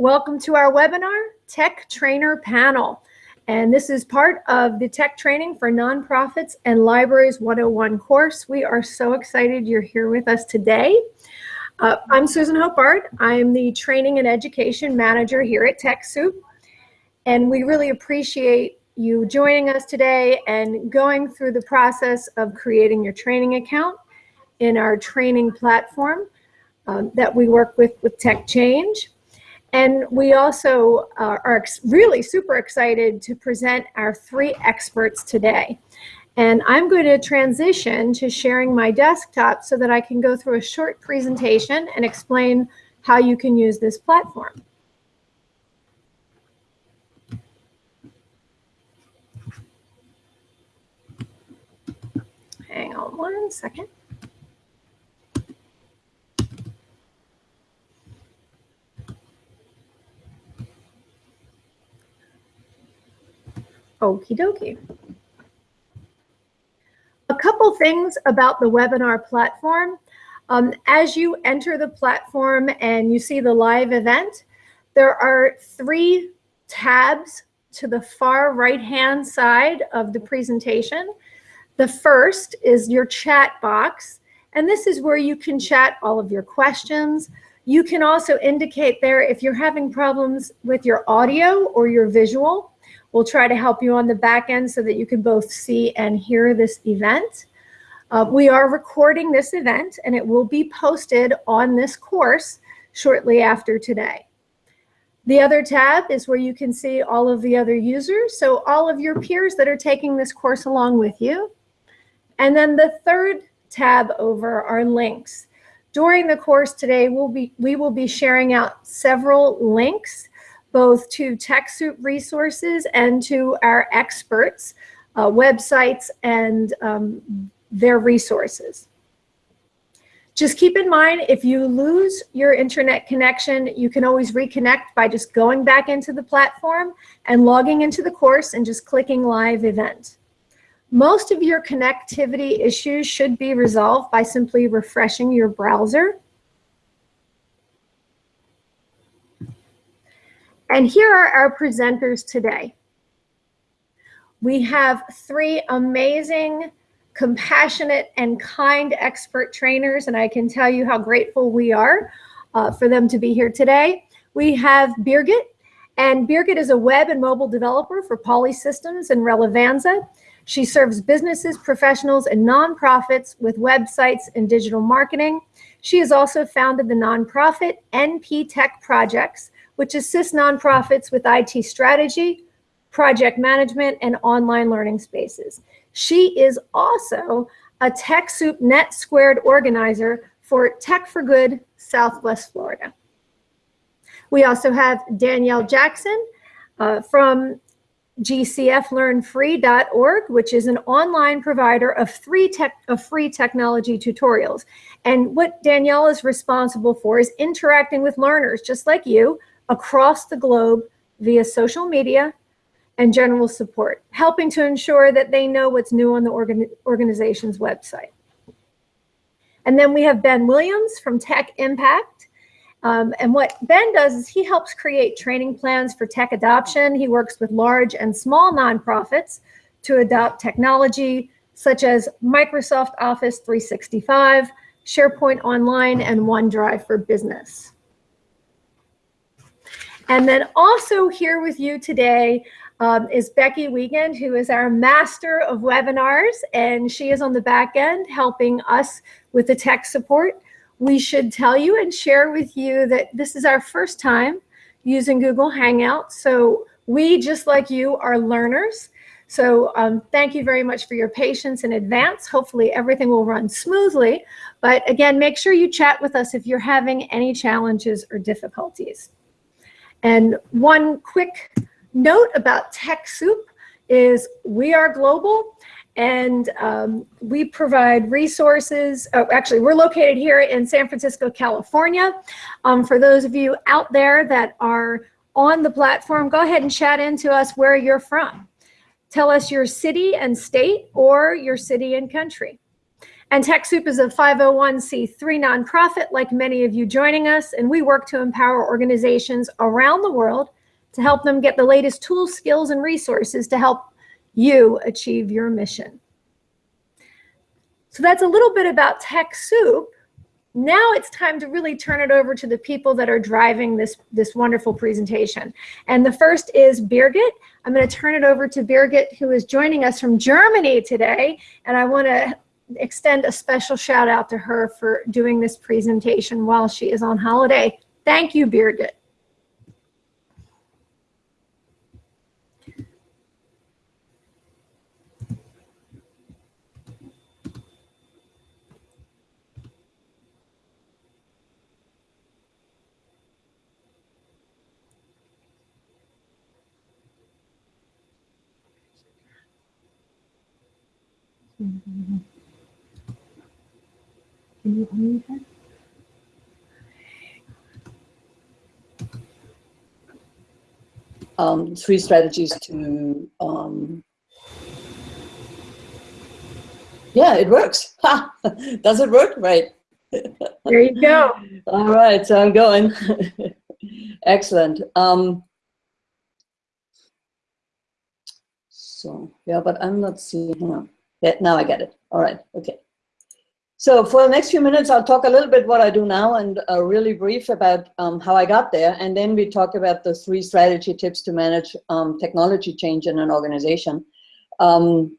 Welcome to our webinar, Tech Trainer Panel. And this is part of the Tech Training for Nonprofits and Libraries 101 course. We are so excited you're here with us today. Uh, I'm Susan Hopard. I'm the Training and Education Manager here at TechSoup. And we really appreciate you joining us today and going through the process of creating your training account in our training platform um, that we work with with TechChange. And we also uh, are really super excited to present our three experts today. And I'm going to transition to sharing my desktop so that I can go through a short presentation and explain how you can use this platform. Hang on one second. Okie dokie. A couple things about the webinar platform. Um, as you enter the platform and you see the live event, there are three tabs to the far right-hand side of the presentation. The first is your chat box, and this is where you can chat all of your questions. You can also indicate there if you're having problems with your audio or your visual. We'll try to help you on the back end so that you can both see and hear this event. Uh, we are recording this event and it will be posted on this course shortly after today. The other tab is where you can see all of the other users, so all of your peers that are taking this course along with you. And then the third tab over are links. During the course today, we'll be, we will be sharing out several links both to TechSoup resources and to our experts, uh, websites, and um, their resources. Just keep in mind, if you lose your internet connection, you can always reconnect by just going back into the platform and logging into the course and just clicking live event. Most of your connectivity issues should be resolved by simply refreshing your browser And here are our presenters today. We have three amazing, compassionate, and kind expert trainers, and I can tell you how grateful we are uh, for them to be here today. We have Birgit, and Birgit is a web and mobile developer for Pauli Systems and Relevanza. She serves businesses, professionals, and nonprofits with websites and digital marketing. She has also founded the nonprofit NP Tech Projects, which assists nonprofits with IT strategy, project management, and online learning spaces. She is also a TechSoup Net Squared organizer for Tech for Good Southwest Florida. We also have Danielle Jackson uh, from gcflearnfree.org, which is an online provider of, three tech, of free technology tutorials. And what Danielle is responsible for is interacting with learners just like you across the globe via social media and general support, helping to ensure that they know what's new on the organ organization's website. And then we have Ben Williams from Tech Impact. Um, and what Ben does is he helps create training plans for tech adoption. He works with large and small nonprofits to adopt technology such as Microsoft Office 365, SharePoint Online, and OneDrive for Business. And then also here with you today um, is Becky Wiegand, who is our master of webinars, and she is on the back end helping us with the tech support. We should tell you and share with you that this is our first time using Google Hangouts. So we, just like you, are learners. So um, thank you very much for your patience in advance. Hopefully everything will run smoothly. But again, make sure you chat with us if you're having any challenges or difficulties. And one quick note about TechSoup is we are global and um, we provide resources. Oh, actually, we're located here in San Francisco, California. Um, for those of you out there that are on the platform, go ahead and chat into us where you're from. Tell us your city and state or your city and country. And TechSoup is a 501c3 nonprofit, like many of you joining us, and we work to empower organizations around the world to help them get the latest tools, skills, and resources to help you achieve your mission. So that's a little bit about TechSoup. Now it's time to really turn it over to the people that are driving this, this wonderful presentation. And the first is Birgit. I'm going to turn it over to Birgit, who is joining us from Germany today. And I want to extend a special shout out to her for doing this presentation while she is on holiday. Thank you, Birgit. Can you unmute her? Um, three strategies to, um, yeah, it works. Ha! Does it work? Right. There you go. All right, so I'm going. Excellent. Um, so, yeah, but I'm not seeing, hang on. Yeah, now I get it. All right, okay. So for the next few minutes, I'll talk a little bit what I do now and uh, really brief about um, how I got there. And then we talk about the three strategy tips to manage um, technology change in an organization. Um,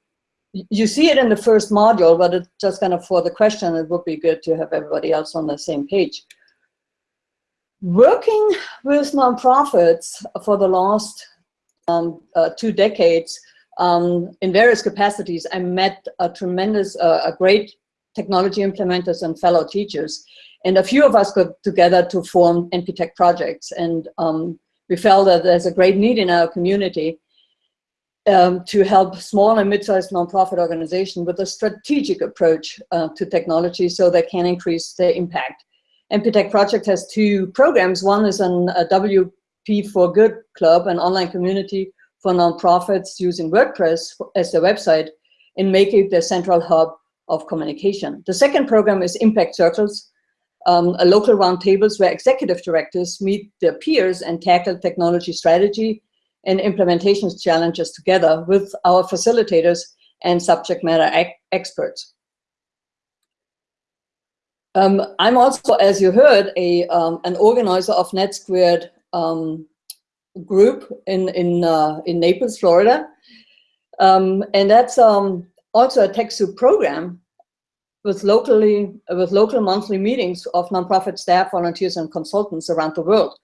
you see it in the first module, but it's just kind of for the question, it would be good to have everybody else on the same page. Working with nonprofits for the last um, uh, two decades um, in various capacities, I met a tremendous, uh, a great technology implementers and fellow teachers. And a few of us got together to form NP-Tech projects. And um, we felt that there's a great need in our community um, to help small and mid-sized nonprofit organizations with a strategic approach uh, to technology so they can increase their impact. NP-Tech project has two programs. One is an, a WP for Good Club, an online community for nonprofits using WordPress as their website and make it their central hub of communication. The second program is Impact Circles, um, a local roundtables where executive directors meet their peers and tackle technology strategy and implementation challenges together with our facilitators and subject matter experts. Um, I'm also, as you heard, a, um, an organizer of NetSquared um, group in, in, uh, in Naples, Florida. Um, and that's um, also a TechSoup program with locally with local monthly meetings of nonprofit staff, volunteers, and consultants around the world.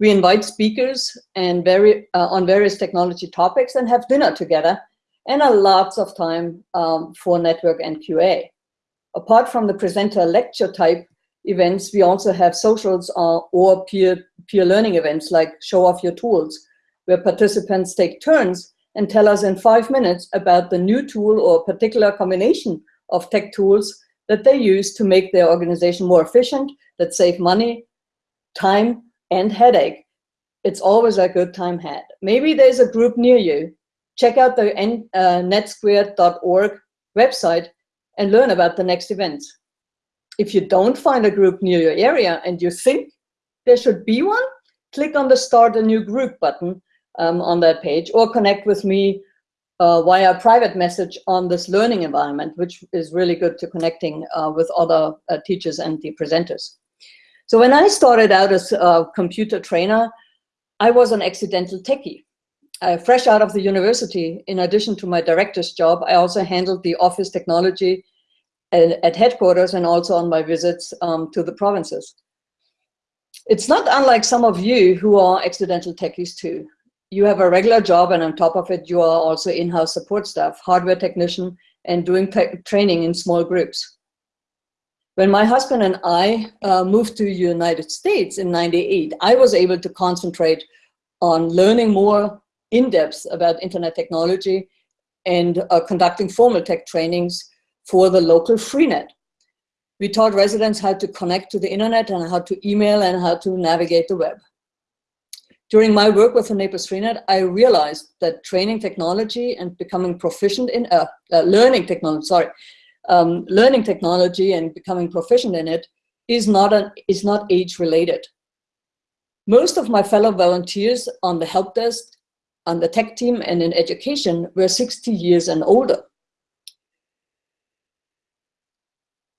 We invite speakers and very uh, on various technology topics and have dinner together, and a lots of time um, for network and QA. Apart from the presenter lecture type events, we also have socials uh, or peer peer learning events like show off your tools, where participants take turns and tell us in five minutes about the new tool or particular combination of tech tools that they use to make their organization more efficient, that save money, time, and headache. It's always a good time had. Maybe there's a group near you. Check out the uh, netsquared.org website and learn about the next events. If you don't find a group near your area and you think there should be one, click on the Start a New Group button um, on that page or connect with me uh, via private message on this learning environment, which is really good to connecting uh, with other uh, teachers and the presenters. So when I started out as a computer trainer, I was an accidental techie. Uh, fresh out of the university, in addition to my director's job, I also handled the office technology at, at headquarters and also on my visits um, to the provinces. It's not unlike some of you who are accidental techies too. You have a regular job and on top of it, you are also in-house support staff, hardware technician, and doing training in small groups. When my husband and I uh, moved to United States in 98, I was able to concentrate on learning more in depth about internet technology and uh, conducting formal tech trainings for the local freenet. We taught residents how to connect to the internet and how to email and how to navigate the web. During my work with the Naples Freenet, I realized that training technology and becoming proficient in uh, uh, learning technology, sorry, um, learning technology and becoming proficient in it is not, an, is not age related. Most of my fellow volunteers on the help desk, on the tech team and in education were 60 years and older.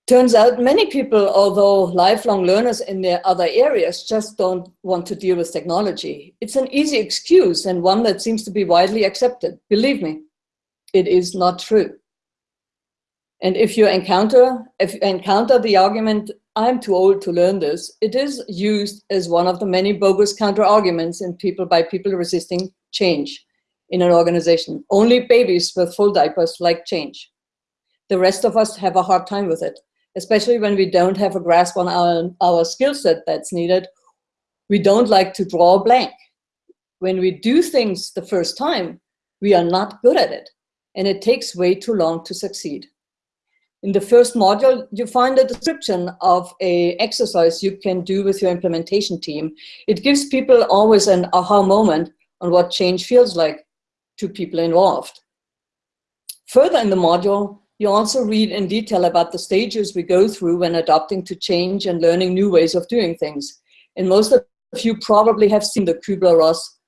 Turns out many people, although lifelong learners in their other areas, just don't want to deal with technology. It's an easy excuse and one that seems to be widely accepted. Believe me, it is not true. And if you encounter, if you encounter the argument, I'm too old to learn this, it is used as one of the many bogus counter arguments in people by people resisting change in an organization. Only babies with full diapers like change. The rest of us have a hard time with it, especially when we don't have a grasp on our, our skill set that's needed. We don't like to draw a blank. When we do things the first time, we are not good at it, and it takes way too long to succeed. In the first module, you find a description of a exercise you can do with your implementation team. It gives people always an aha moment on what change feels like to people involved. Further in the module, you also read in detail about the stages we go through when adapting to change and learning new ways of doing things. And most of you probably have seen the Kübler-Ross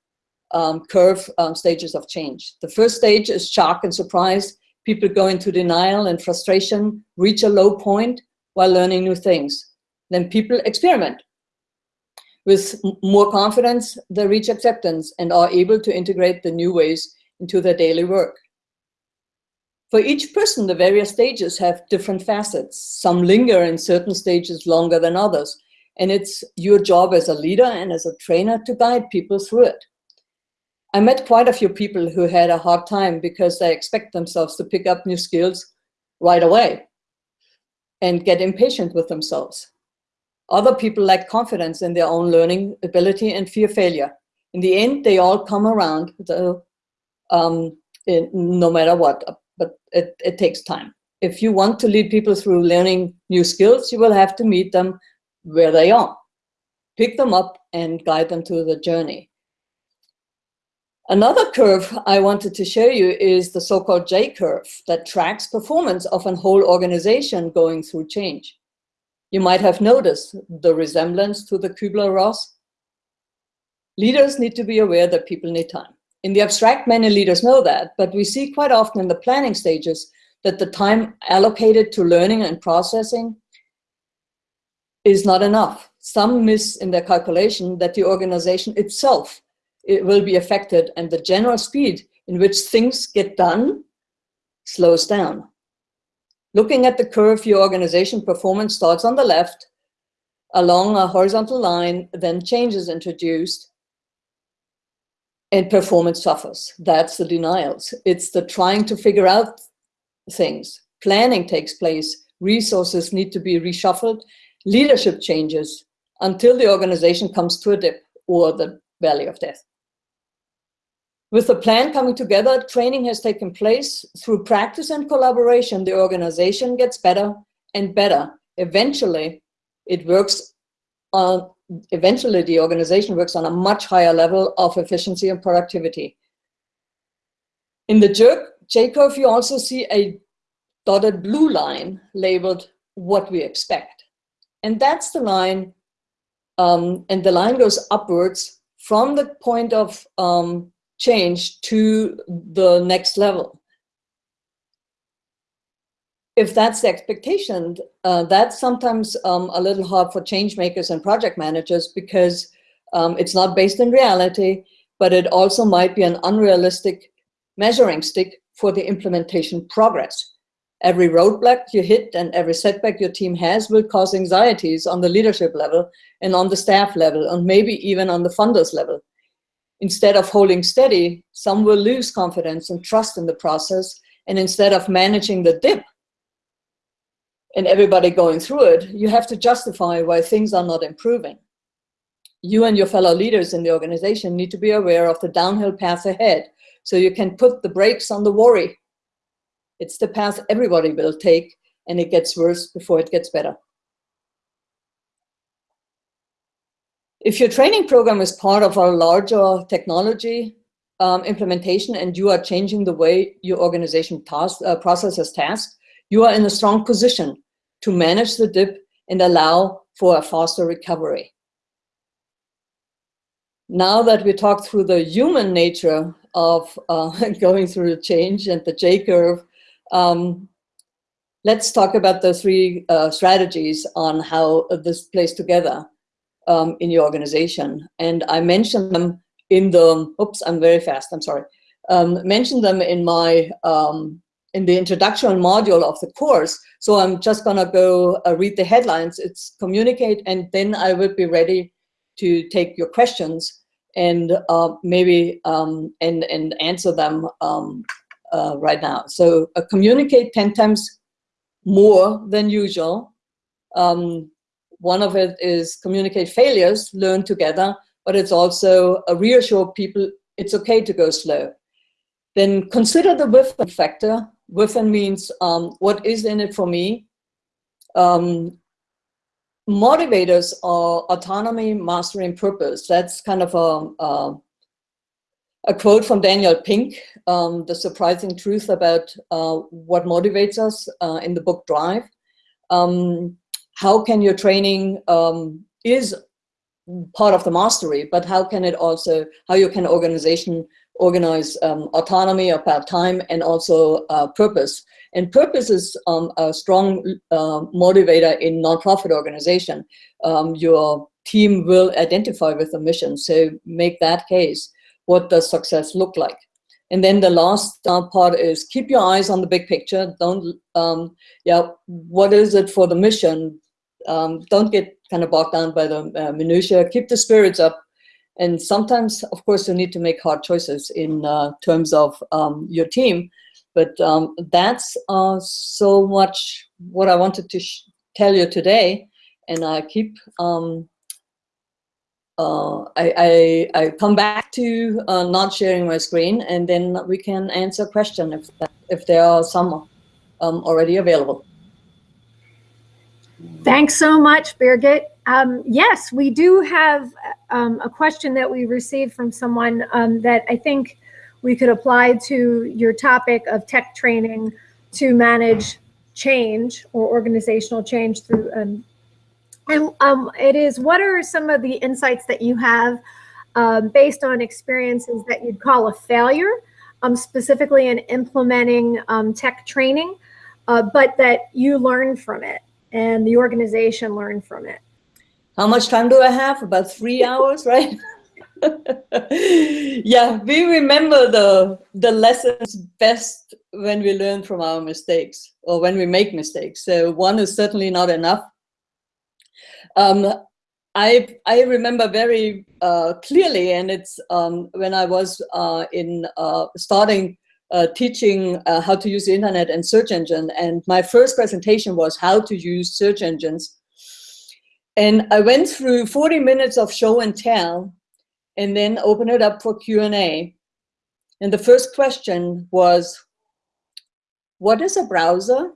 um, curve um, stages of change. The first stage is shock and surprise, People go into denial and frustration, reach a low point while learning new things. Then people experiment. With more confidence, they reach acceptance and are able to integrate the new ways into their daily work. For each person, the various stages have different facets. Some linger in certain stages longer than others, and it's your job as a leader and as a trainer to guide people through it. I met quite a few people who had a hard time because they expect themselves to pick up new skills right away and get impatient with themselves. Other people lack confidence in their own learning ability and fear failure. In the end, they all come around, the, um, in, no matter what, but it, it takes time. If you want to lead people through learning new skills, you will have to meet them where they are. Pick them up and guide them through the journey. Another curve I wanted to show you is the so-called J-curve that tracks performance of an whole organization going through change. You might have noticed the resemblance to the Kübler-Ross. Leaders need to be aware that people need time. In the abstract, many leaders know that, but we see quite often in the planning stages that the time allocated to learning and processing is not enough. Some miss in their calculation that the organization itself it will be affected and the general speed in which things get done slows down. Looking at the curve, your organization performance starts on the left, along a horizontal line, then change is introduced, and performance suffers. That's the denials. It's the trying to figure out things. Planning takes place, resources need to be reshuffled, leadership changes until the organization comes to a dip or the valley of death. With the plan coming together, training has taken place. Through practice and collaboration, the organization gets better and better. Eventually, it works on, eventually the organization works on a much higher level of efficiency and productivity. In the jerk J-curve, you also see a dotted blue line labeled what we expect. And that's the line, um, and the line goes upwards from the point of um, change to the next level. If that's the expectation, uh, that's sometimes um, a little hard for change makers and project managers because um, it's not based in reality, but it also might be an unrealistic measuring stick for the implementation progress. Every roadblock you hit and every setback your team has will cause anxieties on the leadership level and on the staff level and maybe even on the funders level. Instead of holding steady, some will lose confidence and trust in the process. And instead of managing the dip and everybody going through it, you have to justify why things are not improving. You and your fellow leaders in the organization need to be aware of the downhill path ahead so you can put the brakes on the worry. It's the path everybody will take and it gets worse before it gets better. If your training program is part of a larger technology um, implementation and you are changing the way your organization task, uh, processes tasks, you are in a strong position to manage the dip and allow for a faster recovery. Now that we talked through the human nature of uh, going through the change and the J-curve, um, let's talk about the three uh, strategies on how this plays together um, in your organization. And I mentioned them in the, oops, I'm very fast, I'm sorry. Um, mentioned them in my, um, in the introduction module of the course. So I'm just gonna go uh, read the headlines. It's communicate and then I will be ready to take your questions and uh, maybe um, and, and answer them um, uh, right now. So uh, communicate 10 times more than usual. Um, one of it is communicate failures, learn together, but it's also a reassure people it's okay to go slow. Then consider the WIFM factor. WIFM means um, what is in it for me. Um, motivators are autonomy, mastery, and purpose. That's kind of a, a, a quote from Daniel Pink, um, The Surprising Truth About uh, What Motivates Us uh, in the book Drive. Um, how can your training um, is part of the mastery, but how can it also, how you can organization organize um, autonomy about time and also uh, purpose. And purpose is um, a strong uh, motivator in nonprofit organization. Um, your team will identify with the mission. So make that case. What does success look like? And then the last uh, part is keep your eyes on the big picture. Don't, um, yeah, what is it for the mission? Um, don't get kind of bogged down by the uh, minutia. Keep the spirits up and sometimes, of course, you need to make hard choices in uh, terms of um, your team. But um, that's uh, so much what I wanted to tell you today. And I keep, um, uh, I, I, I, come back to uh, not sharing my screen and then we can answer question if, if there are some um, already available. Thanks so much, Birgit. Um, yes, we do have um, a question that we received from someone um, that I think we could apply to your topic of tech training to manage change or organizational change through um, and um, it is what are some of the insights that you have um, based on experiences that you'd call a failure specifically in implementing tech training uh, but that you learned from it and the organization learned from it how much time do I have? About three hours, right? yeah, we remember the the lessons best when we learn from our mistakes or when we make mistakes. So one is certainly not enough. Um, I I remember very uh, clearly, and it's um, when I was uh, in uh, starting uh, teaching uh, how to use the internet and search engine, and my first presentation was how to use search engines and I went through 40 minutes of show and tell and then opened it up for Q&A. And the first question was, what is a browser?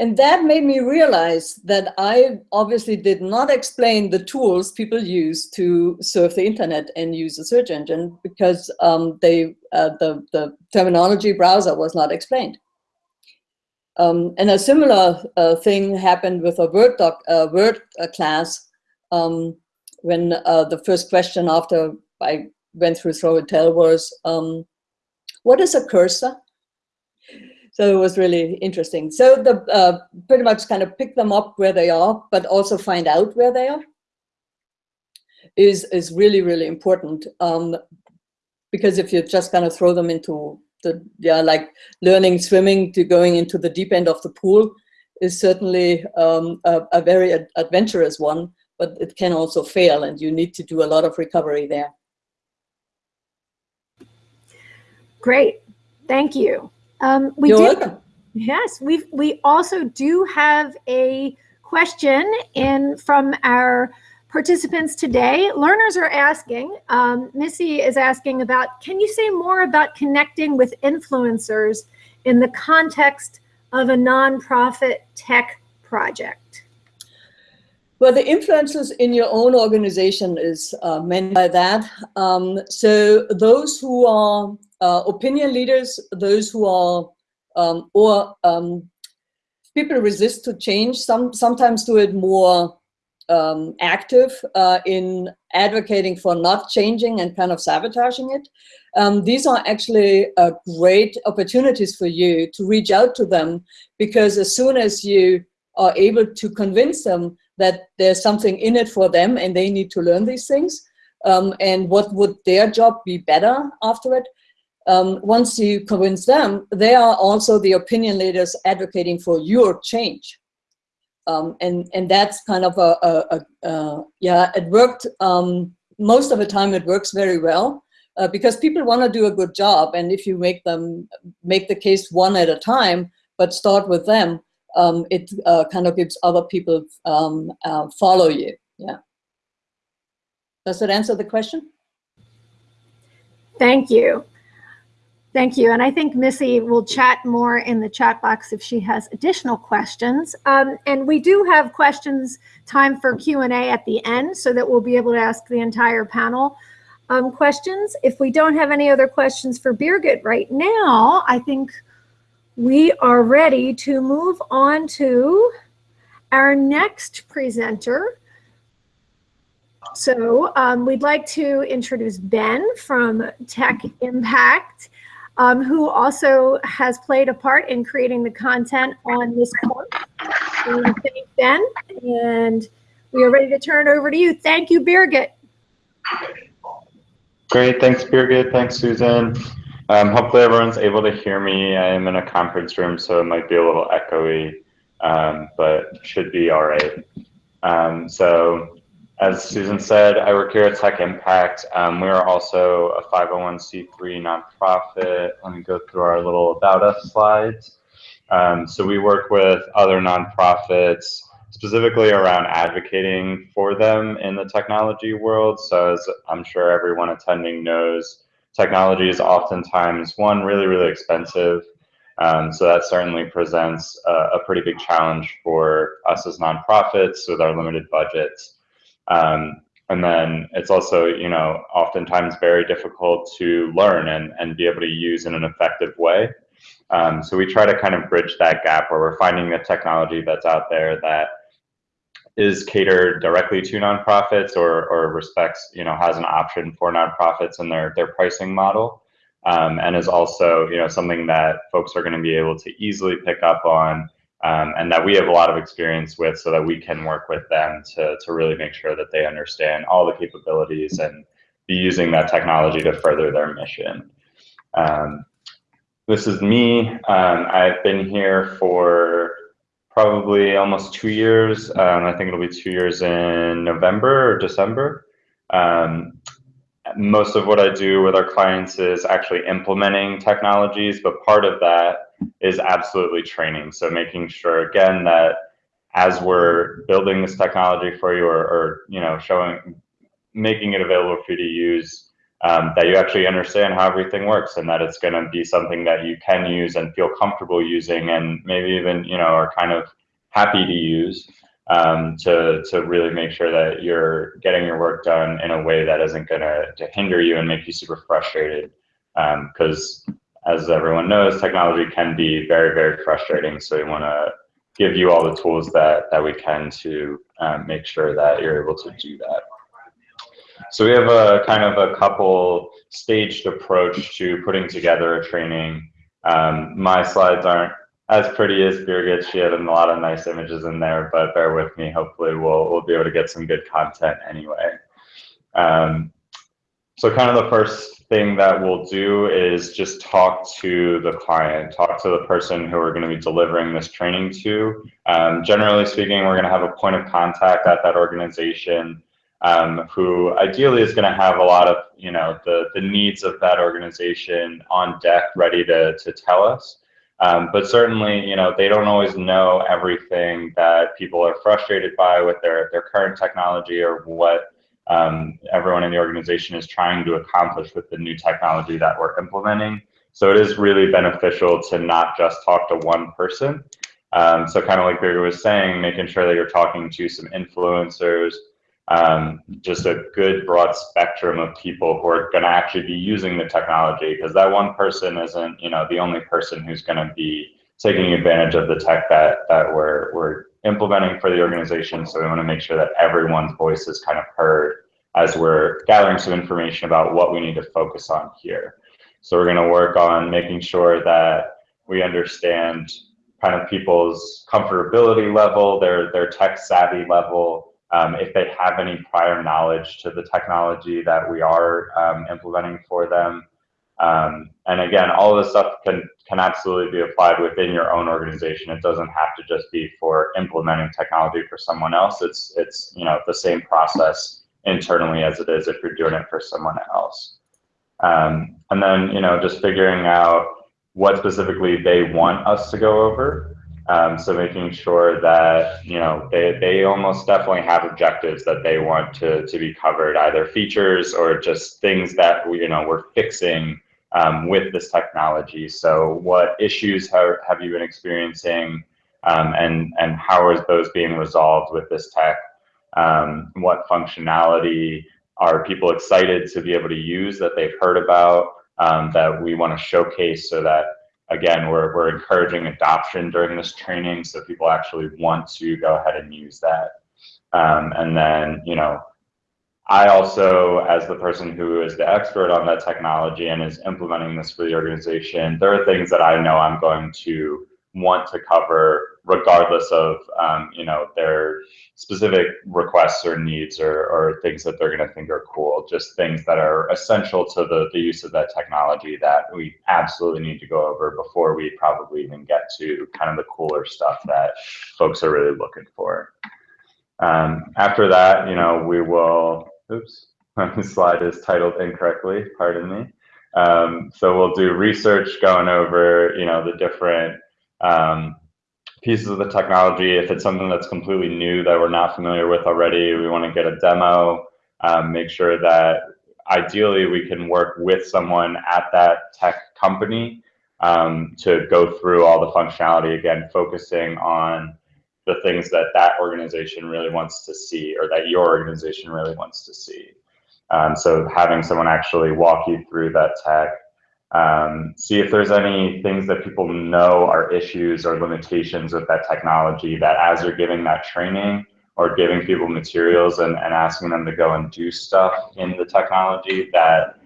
And that made me realize that I obviously did not explain the tools people use to surf the internet and use a search engine because um, they, uh, the, the terminology browser was not explained. Um, and a similar uh, thing happened with a Word, doc, uh, Word class um, when uh, the first question after I went through Throw and Tell was, um, what is a cursor? So it was really interesting. So the uh, pretty much kind of pick them up where they are, but also find out where they are is, is really, really important. Um, because if you just kind of throw them into the yeah like learning swimming to going into the deep end of the pool is certainly um, a, a, very ad adventurous one, but it can also fail and you need to do a lot of recovery there. Great, thank you. Um, we You're did, welcome. Yes, we we also do have a question in from our participants today. Learners are asking, um, Missy is asking about, can you say more about connecting with influencers in the context of a nonprofit tech project? Well, the influencers in your own organization is uh, meant by that. Um, so those who are uh, opinion leaders, those who are um, or um, people resist to change. Some sometimes do it more um, active uh, in advocating for not changing and kind of sabotaging it. Um, these are actually uh, great opportunities for you to reach out to them because as soon as you are able to convince them that there's something in it for them and they need to learn these things um, and what would their job be better after it, um, once you convince them, they are also the opinion leaders advocating for your change. Um, and and that's kind of a, a, a, a yeah it worked um, most of the time it works very well uh, because people want to do a good job and if you make them make the case one at a time but start with them um, it uh, kind of gives other people um, uh, follow you yeah. Does that answer the question? Thank you Thank you. And I think Missy will chat more in the chat box if she has additional questions. Um, and we do have questions time for Q&A at the end so that we'll be able to ask the entire panel um, questions. If we don't have any other questions for Birgit right now, I think we are ready to move on to our next presenter. So um, we'd like to introduce Ben from Tech Impact um, who also has played a part in creating the content on this course. thank Ben, and we are ready to turn it over to you. Thank you, Birgit. Great, thanks Birgit, thanks Susan. Um, hopefully everyone's able to hear me. I am in a conference room, so it might be a little echoey, um, but should be all right. Um, so as Susan said, I work here at Tech Impact. Um, we are also a 501c3 nonprofit. Let me go through our little about us slides. Um, so we work with other nonprofits specifically around advocating for them in the technology world. So as I'm sure everyone attending knows, technology is oftentimes one really, really expensive. Um, so that certainly presents a, a pretty big challenge for us as nonprofits with our limited budgets. Um, and then it's also, you know, oftentimes very difficult to learn and, and be able to use in an effective way. Um, so we try to kind of bridge that gap where we're finding the technology that's out there that is catered directly to nonprofits or, or respects, you know, has an option for nonprofits in their, their pricing model. Um, and is also, you know, something that folks are going to be able to easily pick up on um, and that we have a lot of experience with so that we can work with them to, to really make sure that they understand all the capabilities and be using that technology to further their mission. Um, this is me. Um, I've been here for probably almost two years. Um, I think it'll be two years in November or December. Um, most of what I do with our clients is actually implementing technologies, but part of that is absolutely training. So making sure again that as we're building this technology for you or, or you know showing making it available for you to use um, that you actually understand how everything works and that it's going to be something that you can use and feel comfortable using and maybe even you know are kind of happy to use um, to to really make sure that you're getting your work done in a way that isn't going to hinder you and make you super frustrated because um, as everyone knows, technology can be very, very frustrating. So we want to give you all the tools that, that we can to um, make sure that you're able to do that. So we have a kind of a couple staged approach to putting together a training. Um, my slides aren't as pretty as Birgit. She had a lot of nice images in there, but bear with me. Hopefully we'll, we'll be able to get some good content anyway. Um, so kind of the first thing that we'll do is just talk to the client, talk to the person who we're going to be delivering this training to. Um, generally speaking, we're going to have a point of contact at that organization um, who ideally is going to have a lot of, you know, the, the needs of that organization on deck ready to, to tell us. Um, but certainly, you know, they don't always know everything that people are frustrated by with their, their current technology or what um, everyone in the organization is trying to accomplish with the new technology that we're implementing. So it is really beneficial to not just talk to one person. Um, so kind of like Birgit was saying, making sure that you're talking to some influencers, um, just a good broad spectrum of people who are going to actually be using the technology because that one person isn't you know the only person who's going to be taking advantage of the tech that that we're we're implementing for the organization. So we want to make sure that everyone's voice is kind of heard as we're gathering some information about what we need to focus on here. So we're going to work on making sure that we understand kind of people's comfortability level their their tech savvy level um, if they have any prior knowledge to the technology that we are um, implementing for them. Um, and again, all of this stuff can, can absolutely be applied within your own organization. It doesn't have to just be for implementing technology for someone else. It's, it's you know, the same process internally as it is if you're doing it for someone else. Um, and then, you know, just figuring out what specifically they want us to go over. Um, so making sure that you know they, they almost definitely have objectives that they want to, to be covered, either features or just things that we, you know we're fixing um, with this technology. So what issues have, have you been experiencing, um, and and how are those being resolved with this tech? Um, what functionality are people excited to be able to use that they've heard about um, that we want to showcase so that again, we're, we're encouraging adoption during this training so people actually want to go ahead and use that. Um, and then, you know, I also, as the person who is the expert on that technology and is implementing this for the organization, there are things that I know I'm going to want to cover regardless of um, you know their specific requests or needs or, or things that they're going to think are cool. Just things that are essential to the, the use of that technology that we absolutely need to go over before we probably even get to kind of the cooler stuff that folks are really looking for. Um, after that you know we will oops my slide is titled incorrectly pardon me. Um, so we'll do research going over you know the different um, pieces of the technology. If it's something that's completely new that we're not familiar with already, we want to get a demo, um, make sure that ideally we can work with someone at that tech company um, to go through all the functionality again, focusing on the things that that organization really wants to see or that your organization really wants to see. Um, so having someone actually walk you through that tech, um, see if there's any things that people know are issues or limitations with that technology that as you're giving that training or giving people materials and, and asking them to go and do stuff in the technology that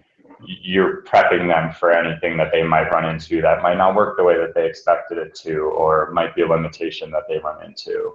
you're prepping them for anything that they might run into that might not work the way that they expected it to or might be a limitation that they run into.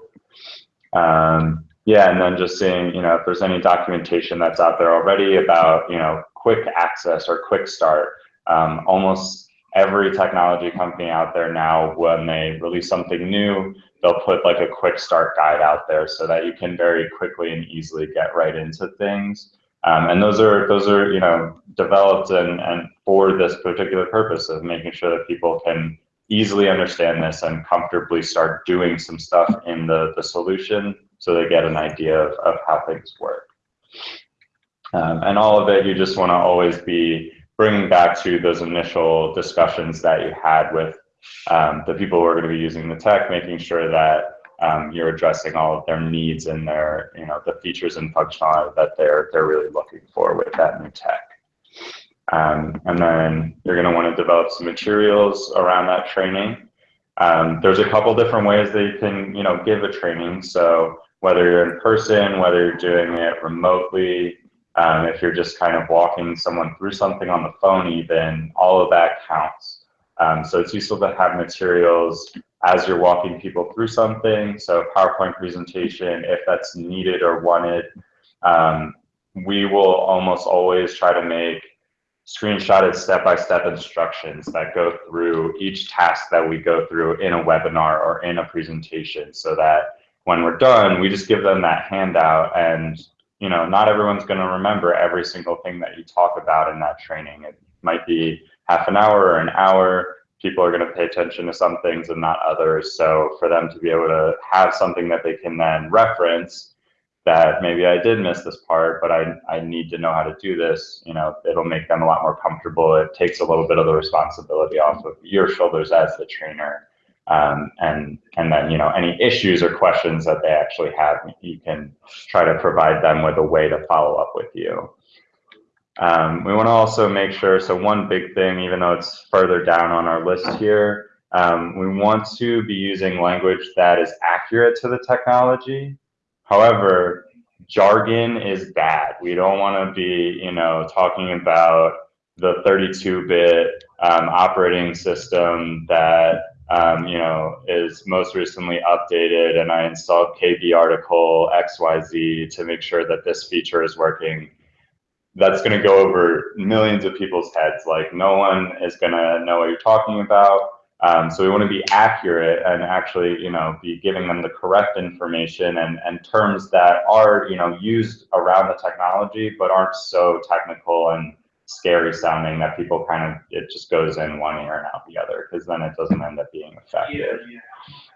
Um, yeah, and then just seeing, you know, if there's any documentation that's out there already about, you know, quick access or quick start um, almost every technology company out there now, when they release something new, they'll put like a quick start guide out there so that you can very quickly and easily get right into things. Um, and those are those are you know developed and, and for this particular purpose of making sure that people can easily understand this and comfortably start doing some stuff in the, the solution so they get an idea of, of how things work. Um, and all of it, you just want to always be bringing back to those initial discussions that you had with um, the people who are going to be using the tech, making sure that um, you're addressing all of their needs and their, you know, the features and functionality that they're they're really looking for with that new tech. Um, and then you're going to want to develop some materials around that training. Um, there's a couple different ways that you can, you know, give a training. So whether you're in person, whether you're doing it remotely, um, if you're just kind of walking someone through something on the phone even, all of that counts. Um, so it's useful to have materials as you're walking people through something. So PowerPoint presentation, if that's needed or wanted, um, we will almost always try to make screenshotted step-by-step -step instructions that go through each task that we go through in a webinar or in a presentation so that when we're done, we just give them that handout and you know, not everyone's going to remember every single thing that you talk about in that training. It might be half an hour or an hour. People are going to pay attention to some things and not others. So for them to be able to have something that they can then reference that maybe I did miss this part, but I, I need to know how to do this, you know, it'll make them a lot more comfortable. It takes a little bit of the responsibility off of your shoulders as the trainer Um, and and then you know any issues or questions that they actually have, you can try to provide them with a way to follow up with you. Um, we want to also make sure. So one big thing, even though it's further down on our list here, um, we want to be using language that is accurate to the technology. However, jargon is bad. We don't want to be, you know, talking about the 32-bit um, operating system that um, you know is most recently updated, and I installed KB article XYZ to make sure that this feature is working. That's going to go over millions of people's heads. Like no one is going to know what you're talking about. Um, so we want to be accurate and actually, you know, be giving them the correct information and, and terms that are, you know, used around the technology, but aren't so technical and scary sounding that people kind of, it just goes in one ear and out the other, because then it doesn't end up being effective.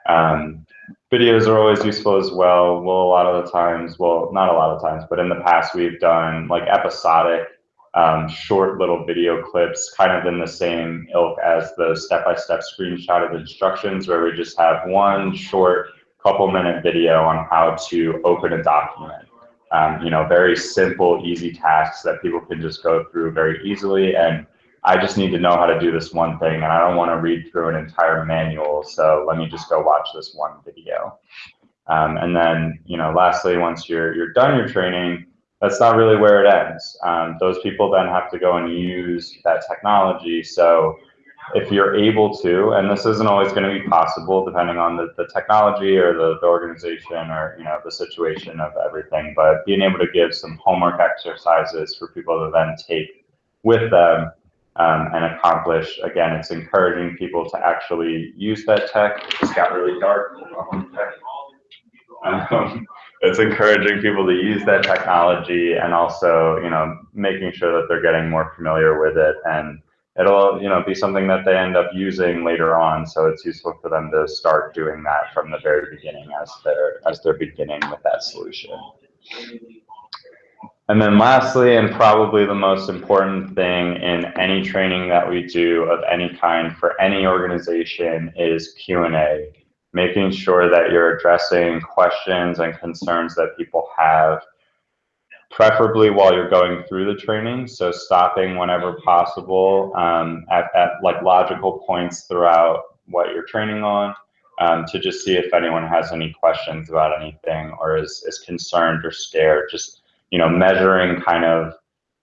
Um, videos are always useful as well. Well, a lot of the times, well, not a lot of times, but in the past we've done like episodic um, short little video clips, kind of in the same ilk as the step-by-step screenshot of instructions, where we just have one short couple minute video on how to open a document. Um, you know, very simple, easy tasks that people can just go through very easily. And I just need to know how to do this one thing, and I don't want to read through an entire manual. So let me just go watch this one video. Um, and then, you know, lastly, once you're you're done your training, that's not really where it ends. Um, those people then have to go and use that technology. So if you're able to, and this isn't always going to be possible depending on the, the technology or the, the organization or you know the situation of everything, but being able to give some homework exercises for people to then take with them um, and accomplish. Again, it's encouraging people to actually use that tech. It got really dark. It's encouraging people to use that technology and also, you know, making sure that they're getting more familiar with it and it'll, you know, be something that they end up using later on. So it's useful for them to start doing that from the very beginning as they're as they're beginning with that solution. And then lastly, and probably the most important thing in any training that we do of any kind for any organization is Q&A making sure that you're addressing questions and concerns that people have, preferably while you're going through the training. So stopping whenever possible um, at, at like logical points throughout what you're training on um, to just see if anyone has any questions about anything or is, is concerned or scared. Just, you know, measuring kind of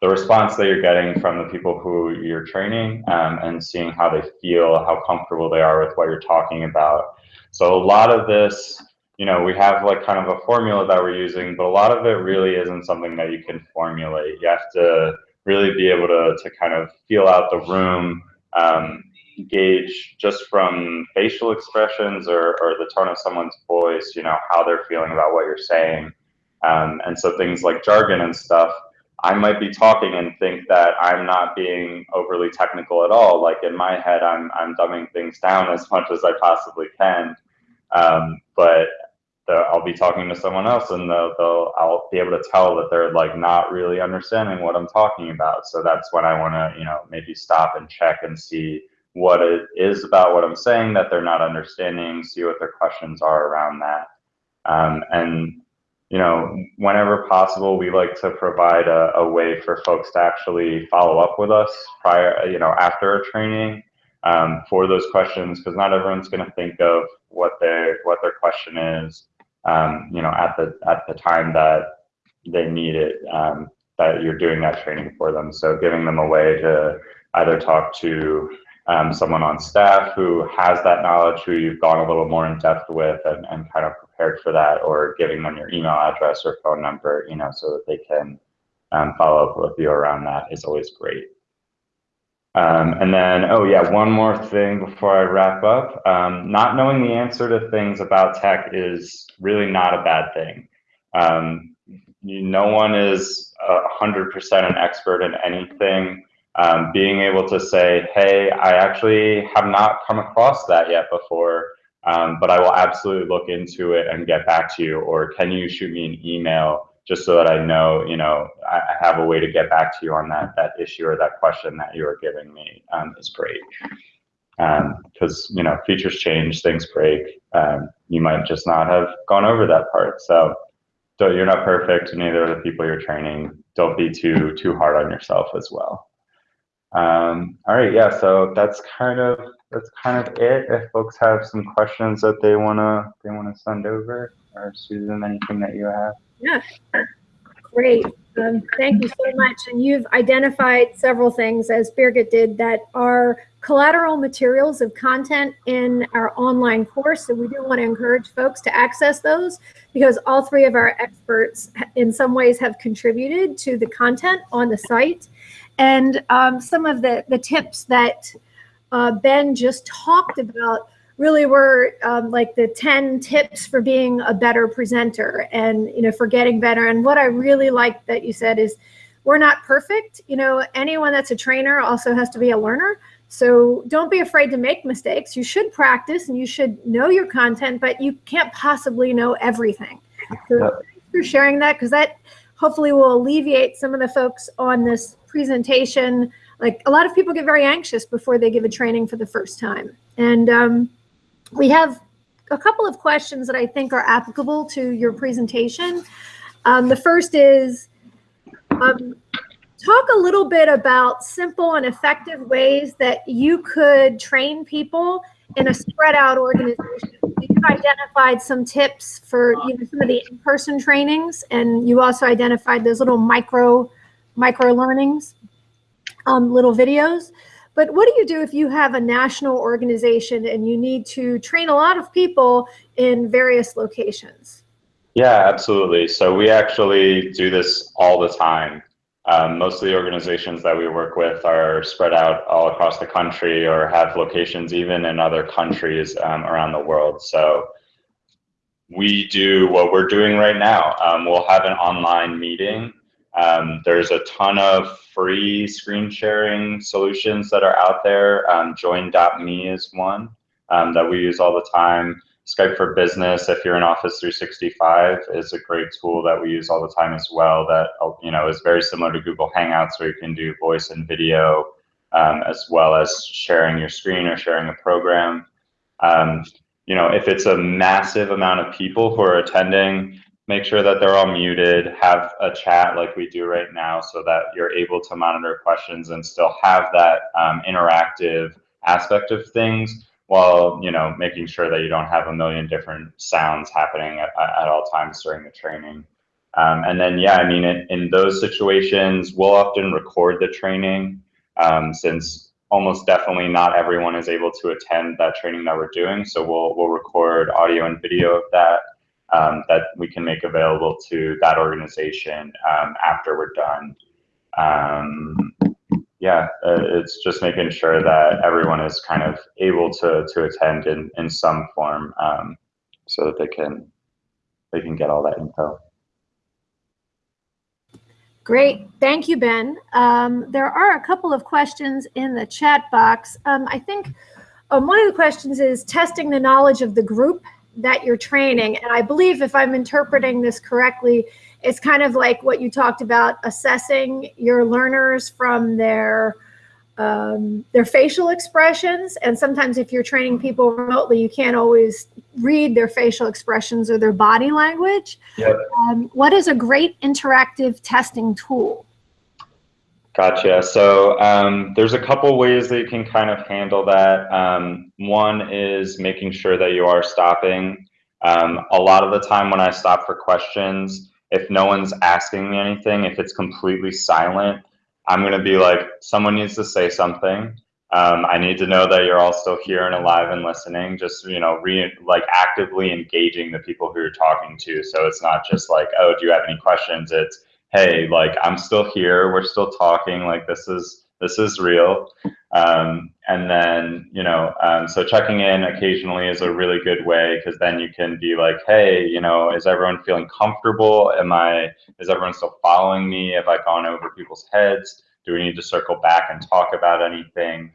the response that you're getting from the people who you're training um, and seeing how they feel, how comfortable they are with what you're talking about. So a lot of this, you know, we have like kind of a formula that we're using, but a lot of it really isn't something that you can formulate. You have to really be able to, to kind of feel out the room, um, gauge just from facial expressions or, or the tone of someone's voice, you know, how they're feeling about what you're saying. Um, and so things like jargon and stuff, I might be talking and think that I'm not being overly technical at all. Like in my head, I'm I'm dumbing things down as much as I possibly can. Um, but I'll be talking to someone else and they'll, they'll, I'll be able to tell that they're like not really understanding what I'm talking about. So that's when I want to, you know, maybe stop and check and see what it is about what I'm saying that they're not understanding, see what their questions are around that. Um, and, you know, whenever possible, we like to provide a, a way for folks to actually follow up with us prior, you know, after a training um, for those questions because not everyone's going to think of what their what their question is um, you know at the at the time that they need it um, that you're doing that training for them. So giving them a way to either talk to um, someone on staff who has that knowledge who you've gone a little more in depth with and, and kind of prepared for that or giving them your email address or phone number you know so that they can um, follow up with you around that is always great um, and then, oh yeah, one more thing before I wrap up. Um, not knowing the answer to things about tech is really not a bad thing. Um, no one is hundred percent an expert in anything. Um, being able to say, hey, I actually have not come across that yet before, um, but I will absolutely look into it and get back to you. Or can you shoot me an email? Just so that I know, you know, I have a way to get back to you on that that issue or that question that you are giving me um, is great. because you know features change, things break. Um, you might just not have gone over that part. So you're not perfect, neither are the people you're training. Don't be too too hard on yourself as well. Um, all right, yeah. So that's kind of that's kind of it. If folks have some questions that they wanna they wanna send over, or Susan, anything that you have. Yeah, great. Um, thank you so much. And you've identified several things, as Birgit did, that are collateral materials of content in our online course. So we do want to encourage folks to access those because all three of our experts in some ways have contributed to the content on the site. And um, some of the, the tips that uh, Ben just talked about really were um, like the 10 tips for being a better presenter and, you know, for getting better. And what I really like that you said is we're not perfect. You know, anyone that's a trainer also has to be a learner. So don't be afraid to make mistakes. You should practice and you should know your content, but you can't possibly know everything. So thanks for sharing that because that hopefully will alleviate some of the folks on this presentation. Like a lot of people get very anxious before they give a training for the first time. And um, we have a couple of questions that I think are applicable to your presentation. Um, the first is, um, talk a little bit about simple and effective ways that you could train people in a spread out organization. You've identified some tips for you know, some of the in-person trainings, and you also identified those little micro micro learnings, um, little videos. But what do you do if you have a national organization and you need to train a lot of people in various locations? Yeah, absolutely. So we actually do this all the time. Um, most of the organizations that we work with are spread out all across the country or have locations even in other countries um, around the world. So we do what we're doing right now. Um, we'll have an online meeting um, there's a ton of free screen sharing solutions that are out there. Um, Join.me is one um, that we use all the time. Skype for Business, if you're in Office 365, is a great tool that we use all the time as well. That you know is very similar to Google Hangouts, where you can do voice and video, um, as well as sharing your screen or sharing a program. Um, you know, if it's a massive amount of people who are attending, make sure that they're all muted, have a chat like we do right now so that you're able to monitor questions and still have that um, interactive aspect of things while you know making sure that you don't have a million different sounds happening at, at all times during the training. Um, and then, yeah, I mean, in, in, those situations, we'll often record the training um, since almost definitely not everyone is able to attend that training that we're doing. So we'll, we'll record audio and video of that um, that we can make available to that organization um, after we're done. Um, yeah, uh, it's just making sure that everyone is kind of able to to attend in in some form, um, so that they can they can get all that info. Great, thank you, Ben. Um, there are a couple of questions in the chat box. Um, I think um, one of the questions is testing the knowledge of the group that you're training. And I believe if I'm interpreting this correctly, it's kind of like what you talked about assessing your learners from their um, their facial expressions. And sometimes if you're training people remotely, you can't always read their facial expressions or their body language. Yep. Um, what is a great interactive testing tool? Gotcha. So um, there's a couple ways that you can kind of handle that. Um, one is making sure that you are stopping. Um, a lot of the time when I stop for questions, if no one's asking me anything, if it's completely silent, I'm going to be like, someone needs to say something. Um, I need to know that you're all still here and alive and listening. Just you know, re like actively engaging the people who you're talking to. So it's not just like, oh, do you have any questions? It's hey, like I'm still here, we're still talking, like this is this is real. Um, and then, you know, um, so checking in occasionally is a really good way because then you can be like, hey, you know, is everyone feeling comfortable? Am I, is everyone still following me? Have I gone over people's heads? Do we need to circle back and talk about anything?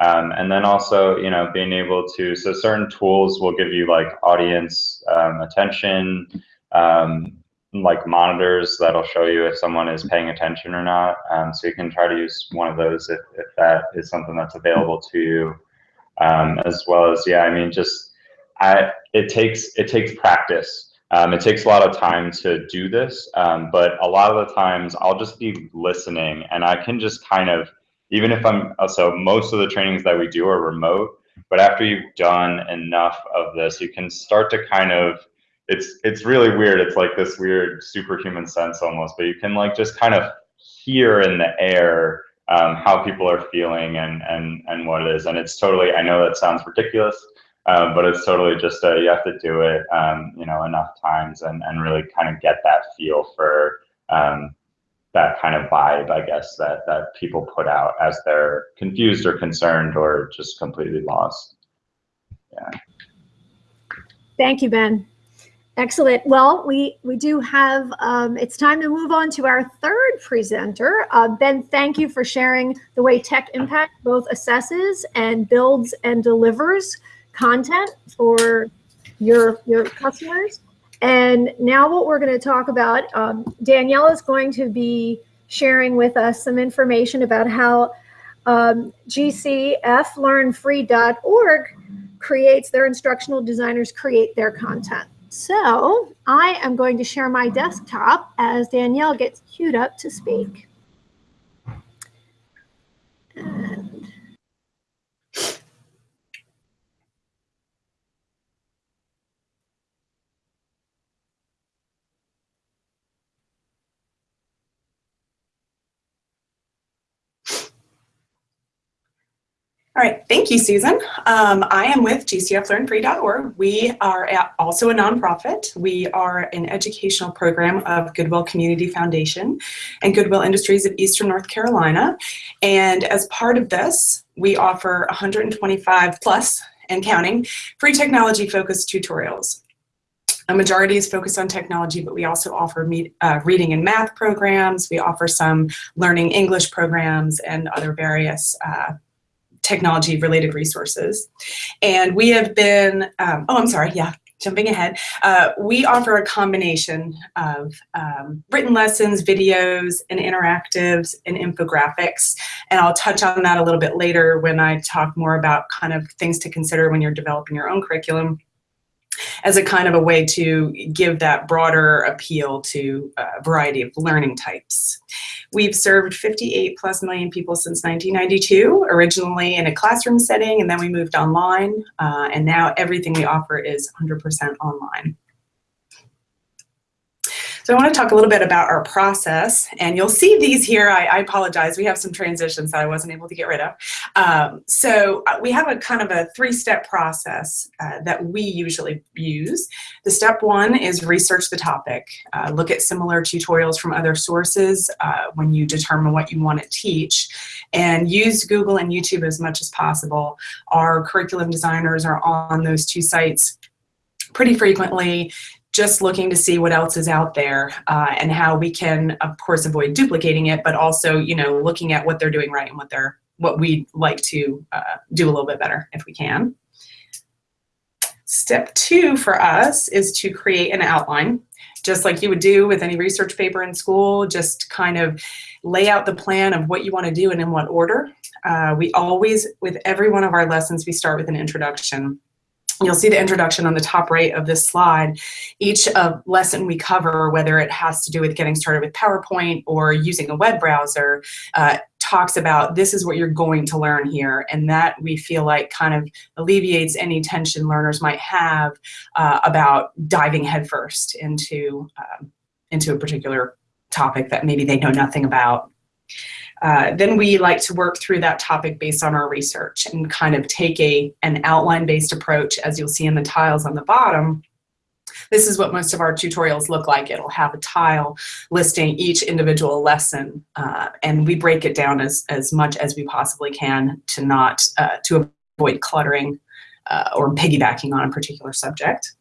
Um, and then also, you know, being able to, so certain tools will give you like audience um, attention, um, like monitors that'll show you if someone is paying attention or not. Um, so you can try to use one of those if, if that is something that's available to you. um, as well as yeah, I mean just I it takes it takes practice. Um, it takes a lot of time to do this, um, but a lot of the times I'll just be listening and I can just kind of even if I'm so most of the trainings that we do are remote, but after you've done enough of this, you can start to kind of it's it's really weird. It's like this weird superhuman sense almost, but you can like just kind of hear in the air um, how people are feeling and and and what it is. And it's totally. I know that sounds ridiculous, um, but it's totally just a, you have to do it, um, you know, enough times and and really kind of get that feel for um, that kind of vibe, I guess that that people put out as they're confused or concerned or just completely lost. Yeah. Thank you, Ben. Excellent. Well, we, we do have, um, it's time to move on to our third presenter. Uh, ben, thank you for sharing the way Tech Impact both assesses and builds and delivers content for your, your customers. And now what we're going to talk about, um, Danielle is going to be sharing with us some information about how um, GCFlearnfree.org creates their instructional designers create their content. So I am going to share my desktop as Danielle gets queued up to speak. And All right, thank you, Susan. Um, I am with GCFLearnFree.org. We are also a nonprofit. We are an educational program of Goodwill Community Foundation and Goodwill Industries of Eastern North Carolina. And as part of this, we offer 125 plus and counting free technology focused tutorials. A majority is focused on technology, but we also offer meet, uh, reading and math programs. We offer some learning English programs and other various uh, technology related resources. And we have been, um, oh, I'm sorry, yeah, jumping ahead, uh, we offer a combination of um, written lessons, videos, and interactives and infographics. And I'll touch on that a little bit later when I talk more about kind of things to consider when you're developing your own curriculum as a kind of a way to give that broader appeal to a variety of learning types. We've served 58 plus million people since 1992, originally in a classroom setting, and then we moved online, uh, and now everything we offer is 100% online. So I want to talk a little bit about our process, and you'll see these here. I, I apologize. We have some transitions that I wasn't able to get rid of. Um, so uh, we have a kind of a three-step process uh, that we usually use. The step one is research the topic. Uh, look at similar tutorials from other sources uh, when you determine what you want to teach, and use Google and YouTube as much as possible. Our curriculum designers are on those two sites pretty frequently just looking to see what else is out there uh, and how we can, of course, avoid duplicating it, but also, you know, looking at what they're doing right and what they're what we'd like to uh, do a little bit better if we can. Step two for us is to create an outline, just like you would do with any research paper in school, just kind of lay out the plan of what you want to do and in what order. Uh, we always, with every one of our lessons, we start with an introduction. You'll see the introduction on the top right of this slide. Each lesson we cover, whether it has to do with getting started with PowerPoint or using a web browser, uh, talks about this is what you're going to learn here. And that we feel like kind of alleviates any tension learners might have uh, about diving headfirst into, um, into a particular topic that maybe they know nothing about. Uh, then we like to work through that topic based on our research and kind of take a, an outline-based approach, as you'll see in the tiles on the bottom. This is what most of our tutorials look like. It'll have a tile listing each individual lesson, uh, and we break it down as, as much as we possibly can to not, uh, to avoid cluttering uh, or piggybacking on a particular subject.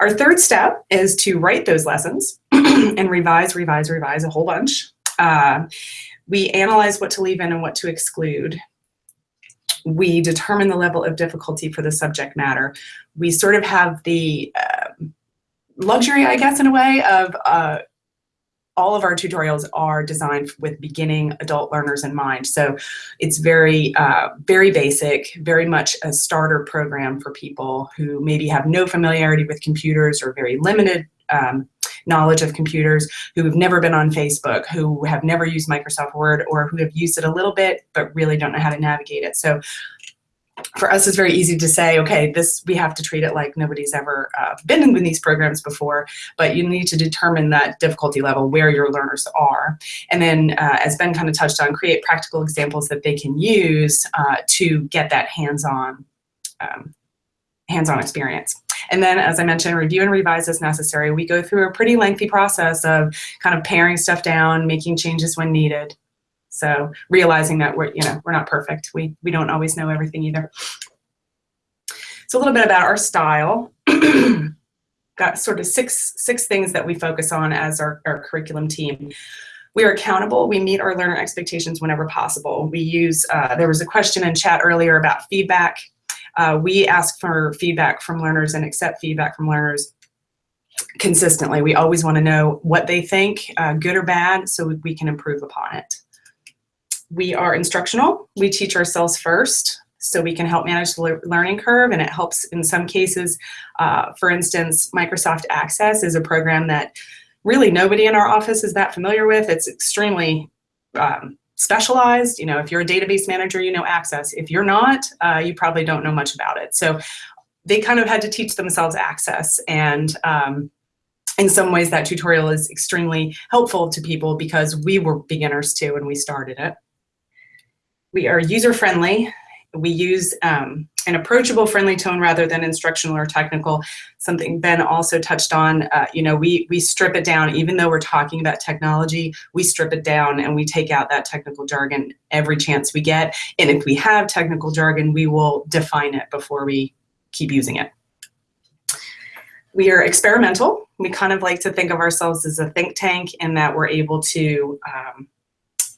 Our third step is to write those lessons and revise, revise, revise a whole bunch. Uh, we analyze what to leave in and what to exclude. We determine the level of difficulty for the subject matter. We sort of have the uh, luxury, I guess, in a way, of uh, all of our tutorials are designed with beginning adult learners in mind. So it's very, uh, very basic, very much a starter program for people who maybe have no familiarity with computers or very limited um, knowledge of computers, who have never been on Facebook, who have never used Microsoft Word, or who have used it a little bit but really don't know how to navigate it. So for us, it's very easy to say, okay, this we have to treat it like nobody's ever uh, been in these programs before, but you need to determine that difficulty level where your learners are. And then, uh, as Ben kind of touched on, create practical examples that they can use uh, to get that hands-on um, hands-on experience. And then, as I mentioned, review and revise as necessary. We go through a pretty lengthy process of kind of paring stuff down, making changes when needed. So realizing that we're, you know, we're not perfect. We, we don't always know everything either. So a little bit about our style. Got sort of six, six things that we focus on as our, our curriculum team. We are accountable. We meet our learner expectations whenever possible. We use, uh, there was a question in chat earlier about feedback. Uh, we ask for feedback from learners and accept feedback from learners consistently. We always want to know what they think, uh, good or bad, so we can improve upon it. We are instructional. We teach ourselves first so we can help manage the learning curve and it helps in some cases. Uh, for instance, Microsoft Access is a program that really nobody in our office is that familiar with. It's extremely um, specialized. You know, if you're a database manager, you know Access. If you're not, uh, you probably don't know much about it. So they kind of had to teach themselves Access and um, in some ways that tutorial is extremely helpful to people because we were beginners too when we started it. We are user-friendly. We use um, an approachable, friendly tone rather than instructional or technical. Something Ben also touched on, uh, you know, we, we strip it down, even though we're talking about technology, we strip it down and we take out that technical jargon every chance we get. And if we have technical jargon, we will define it before we keep using it. We are experimental. We kind of like to think of ourselves as a think tank in that we're able to um,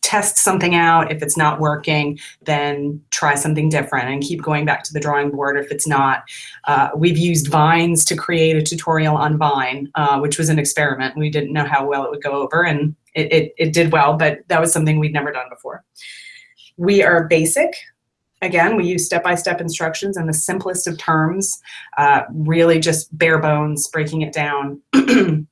test something out. If it's not working, then try something different and keep going back to the drawing board if it's not. Uh, we've used Vines to create a tutorial on Vine, uh, which was an experiment. We didn't know how well it would go over and it, it, it did well, but that was something we'd never done before. We are basic. Again, we use step-by-step -step instructions in the simplest of terms, uh, really just bare bones, breaking it down.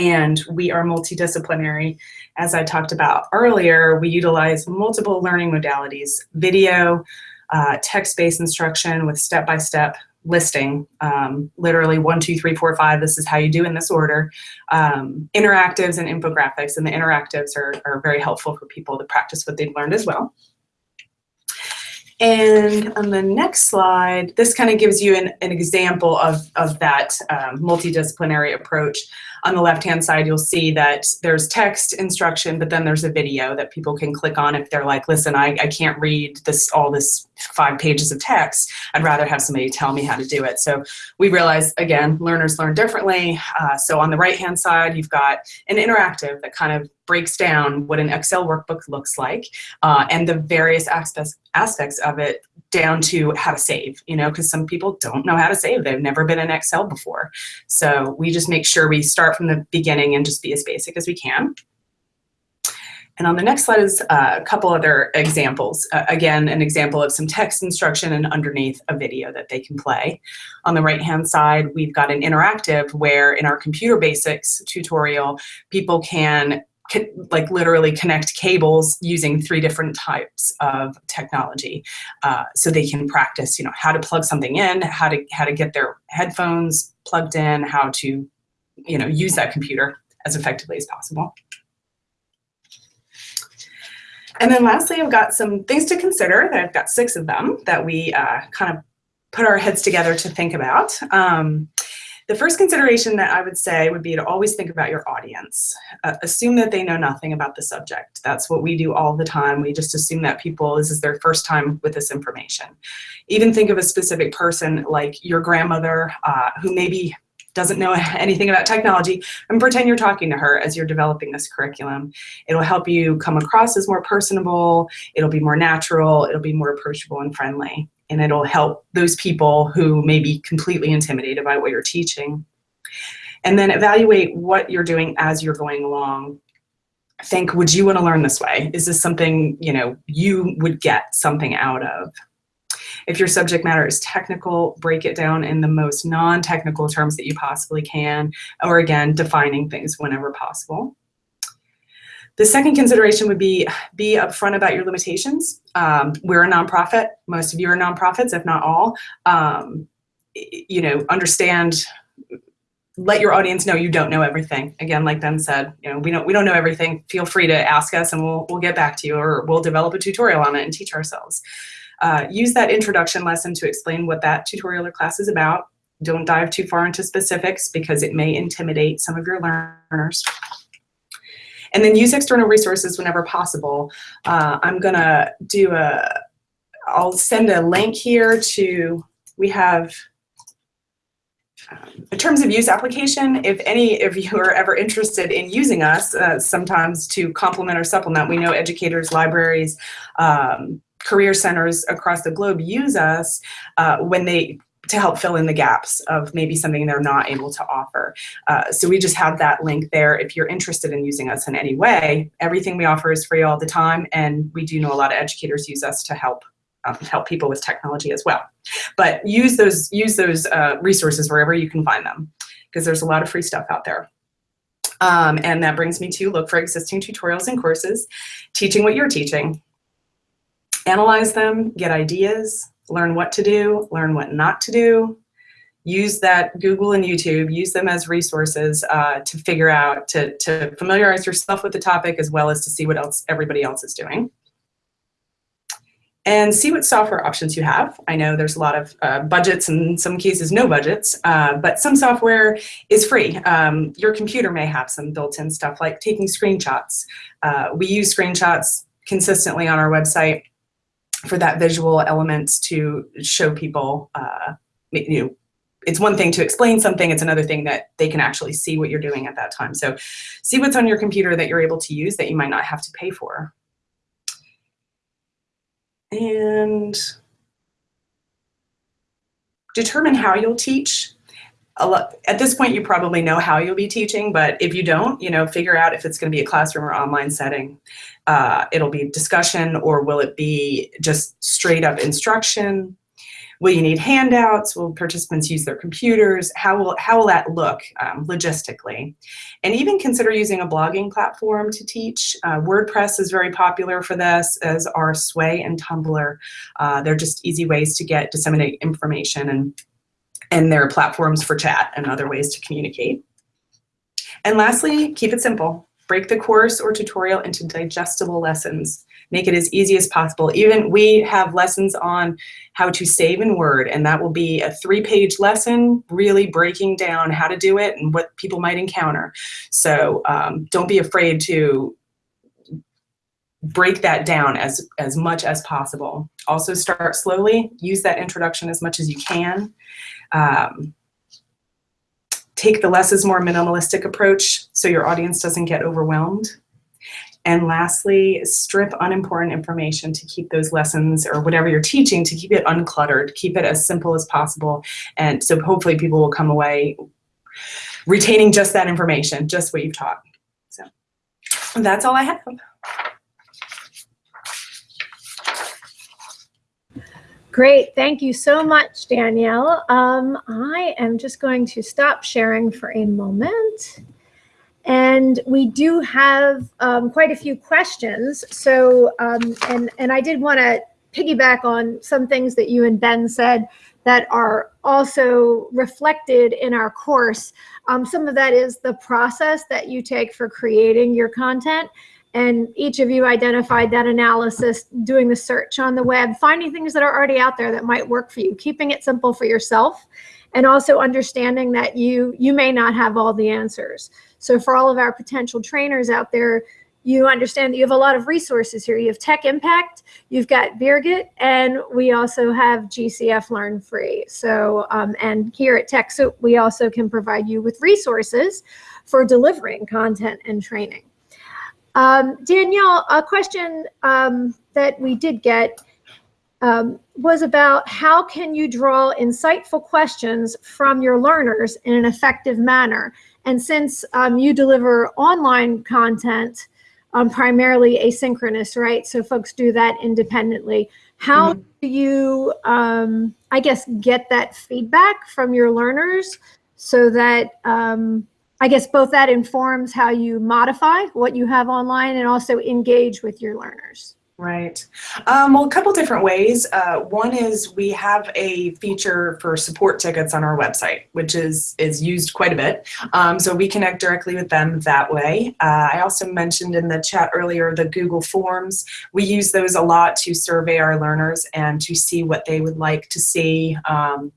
and we are multidisciplinary. As I talked about earlier, we utilize multiple learning modalities, video, uh, text-based instruction with step-by-step -step listing, um, literally one, two, three, four, five, this is how you do in this order, um, interactives and infographics, and the interactives are, are very helpful for people to practice what they've learned as well. And on the next slide, this kind of gives you an, an example of, of that um, multidisciplinary approach. On the left-hand side, you'll see that there's text instruction, but then there's a video that people can click on if they're like, listen, I, I can't read this all this five pages of text. I'd rather have somebody tell me how to do it. So we realize, again, learners learn differently. Uh, so on the right-hand side, you've got an interactive that kind of breaks down what an Excel workbook looks like uh, and the various aspects, aspects of it down to how to save, you know, because some people don't know how to save. They've never been in Excel before. So we just make sure we start from the beginning and just be as basic as we can. And on the next slide is uh, a couple other examples. Uh, again, an example of some text instruction and underneath a video that they can play. On the right-hand side, we've got an interactive where in our computer basics tutorial, people can like literally connect cables using three different types of technology. Uh, so they can practice, you know, how to plug something in, how to, how to get their headphones plugged in, how to, you know, use that computer as effectively as possible. And then lastly, I've got some things to consider that I've got six of them that we uh, kind of put our heads together to think about. Um, the first consideration that I would say would be to always think about your audience. Uh, assume that they know nothing about the subject. That's what we do all the time. We just assume that people, this is their first time with this information. Even think of a specific person like your grandmother uh, who maybe doesn't know anything about technology and pretend you're talking to her as you're developing this curriculum. It'll help you come across as more personable, it'll be more natural, it'll be more approachable and friendly and it'll help those people who may be completely intimidated by what you're teaching. And then evaluate what you're doing as you're going along. Think, would you want to learn this way? Is this something, you know, you would get something out of? If your subject matter is technical, break it down in the most non-technical terms that you possibly can, or again, defining things whenever possible. The second consideration would be be upfront about your limitations. Um, we're a nonprofit. Most of you are nonprofits, if not all. Um, you know, understand let your audience know you don't know everything. Again, like Ben said, you know, we don't we don't know everything. Feel free to ask us and we'll we'll get back to you or we'll develop a tutorial on it and teach ourselves. Uh, use that introduction lesson to explain what that tutorial or class is about. Don't dive too far into specifics because it may intimidate some of your learners. And then use external resources whenever possible. Uh, I'm gonna do a, I'll send a link here to, we have um, in terms of use application, if any of you are ever interested in using us, uh, sometimes to complement or supplement, we know educators, libraries, um, career centers across the globe use us uh, when they to help fill in the gaps of maybe something they're not able to offer. Uh, so we just have that link there if you're interested in using us in any way. Everything we offer is free all the time, and we do know a lot of educators use us to help um, help people with technology as well. But use those use those uh, resources wherever you can find them, because there's a lot of free stuff out there. Um, and that brings me to look for existing tutorials and courses, teaching what you're teaching. Analyze them, get ideas, learn what to do, learn what not to do, use that Google and YouTube, use them as resources uh, to figure out, to, to familiarize yourself with the topic as well as to see what else everybody else is doing. And see what software options you have. I know there's a lot of uh, budgets and in some cases no budgets, uh, but some software is free. Um, your computer may have some built-in stuff like taking screenshots. Uh, we use screenshots consistently on our website for that visual elements to show people, uh, you know, it's one thing to explain something, it's another thing that they can actually see what you're doing at that time. So see what's on your computer that you're able to use that you might not have to pay for. And determine how you'll teach lot, at this point, you probably know how you'll be teaching, but if you don't, you know, figure out if it's going to be a classroom or online setting. Uh, it'll be discussion or will it be just straight up instruction? Will you need handouts? Will participants use their computers? How will, how will that look um, logistically? And even consider using a blogging platform to teach. Uh, WordPress is very popular for this, as are Sway and Tumblr. Uh, they're just easy ways to get disseminate information and and there are platforms for chat and other ways to communicate. And lastly, keep it simple. Break the course or tutorial into digestible lessons. Make it as easy as possible. Even we have lessons on how to save in Word, and that will be a three-page lesson, really breaking down how to do it and what people might encounter. So um, don't be afraid to break that down as, as much as possible. Also start slowly, use that introduction as much as you can. Um, take the less is more minimalistic approach so your audience doesn't get overwhelmed. And lastly, strip unimportant information to keep those lessons or whatever you're teaching to keep it uncluttered, keep it as simple as possible. And so hopefully people will come away retaining just that information, just what you've taught. So that's all I have. Great, thank you so much, Danielle. Um, I am just going to stop sharing for a moment. And we do have um, quite a few questions. So, um, and, and I did want to piggyback on some things that you and Ben said that are also reflected in our course. Um, some of that is the process that you take for creating your content and each of you identified that analysis, doing the search on the web, finding things that are already out there that might work for you, keeping it simple for yourself, and also understanding that you you may not have all the answers. So for all of our potential trainers out there, you understand that you have a lot of resources here. You have Tech Impact, you've got Birgit, and we also have GCF Learn Free. So, um, and here at TechSoup, we also can provide you with resources for delivering content and training. Um, Danielle, a question um, that we did get um, was about how can you draw insightful questions from your learners in an effective manner? And since um, you deliver online content, um, primarily asynchronous, right? So folks do that independently. How Mhm. do you, um, I guess, get that feedback from your learners so that um, I guess both that informs how you modify what you have online and also engage with your learners? Right. Um, well, a couple different ways. Uh, one is we have a feature for support tickets on our website, which is is used quite a bit. Um, so we connect directly with them that way. Uh, I also mentioned in the chat earlier the Google Forms. We use those a lot to survey our learners and to see what they would like to see. Um,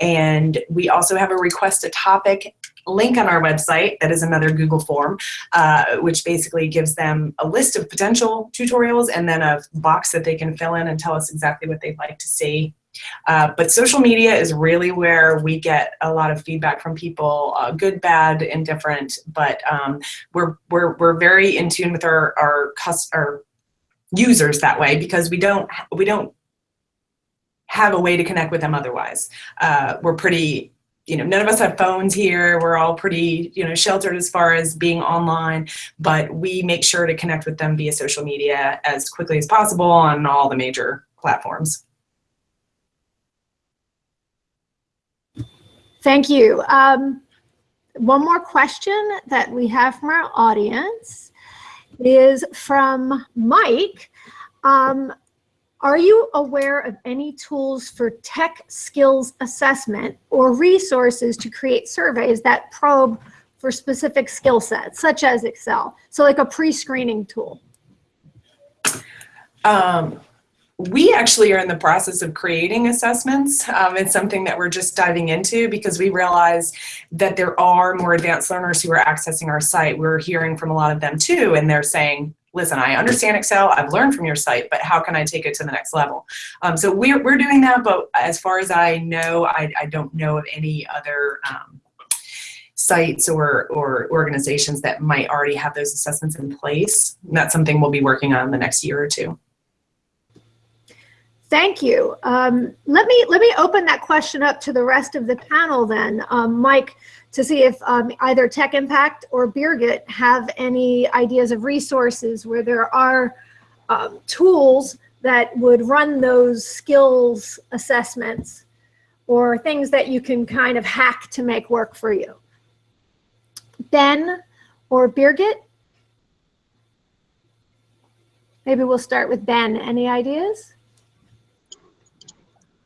and we also have a request a topic link on our website that is another Google form, uh, which basically gives them a list of potential tutorials and then a box that they can fill in and tell us exactly what they'd like to see. Uh, but social media is really where we get a lot of feedback from people, uh, good, bad, indifferent. But um, we're we're we're very in tune with our our, our users that way because we don't we don't have a way to connect with them otherwise. Uh, we're pretty you know, none of us have phones here. We're all pretty, you know, sheltered as far as being online, but we make sure to connect with them via social media as quickly as possible on all the major platforms. Thank you. Um, one more question that we have from our audience is from Mike. Um, are you aware of any tools for tech skills assessment or resources to create surveys that probe for specific skill sets, such as Excel? So like a pre-screening tool. Um, we actually are in the process of creating assessments. Um, it's something that we're just diving into because we realize that there are more advanced learners who are accessing our site. We're hearing from a lot of them too, and they're saying, listen, I understand Excel, I've learned from your site, but how can I take it to the next level? Um, so we're, we're doing that, but as far as I know, I, I don't know of any other um, sites or, or organizations that might already have those assessments in place. And that's something we'll be working on the next year or two. Thank you. Um, let me let me open that question up to the rest of the panel then, um, Mike, to see if um, either Tech Impact or Birgit have any ideas of resources where there are um, tools that would run those skills assessments or things that you can kind of hack to make work for you. Ben or Birgit? Maybe we'll start with Ben. Any ideas?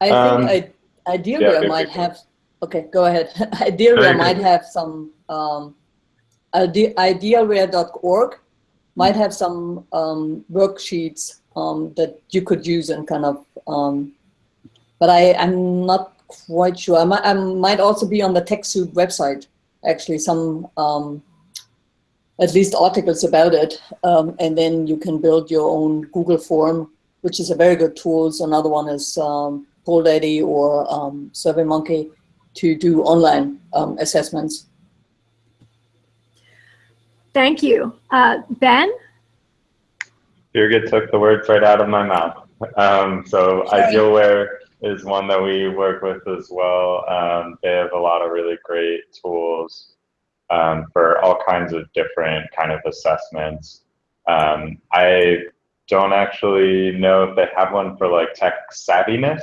I Um, think I, ideally yeah, I might have, okay, go ahead. ideally I might have some, um, ide- idealware.org might have some um, worksheets um, that you could use and kind of, um, but I, I'm not quite sure. I might, I might also be on the TechSoup website, actually some, um, at least articles about it. Um, and then you can build your own Google form, which is a very good tool. So another one is um, GoDaddy or um, SurveyMonkey to do online um, assessments. Thank you. Uh, Ben? Birgit took the words right out of my mouth. Um, so Sorry. Idealware is one that we work with as well. Um, they have a lot of really great tools um, for all kinds of different kind of assessments. Um, I don't actually know if they have one for like tech savviness,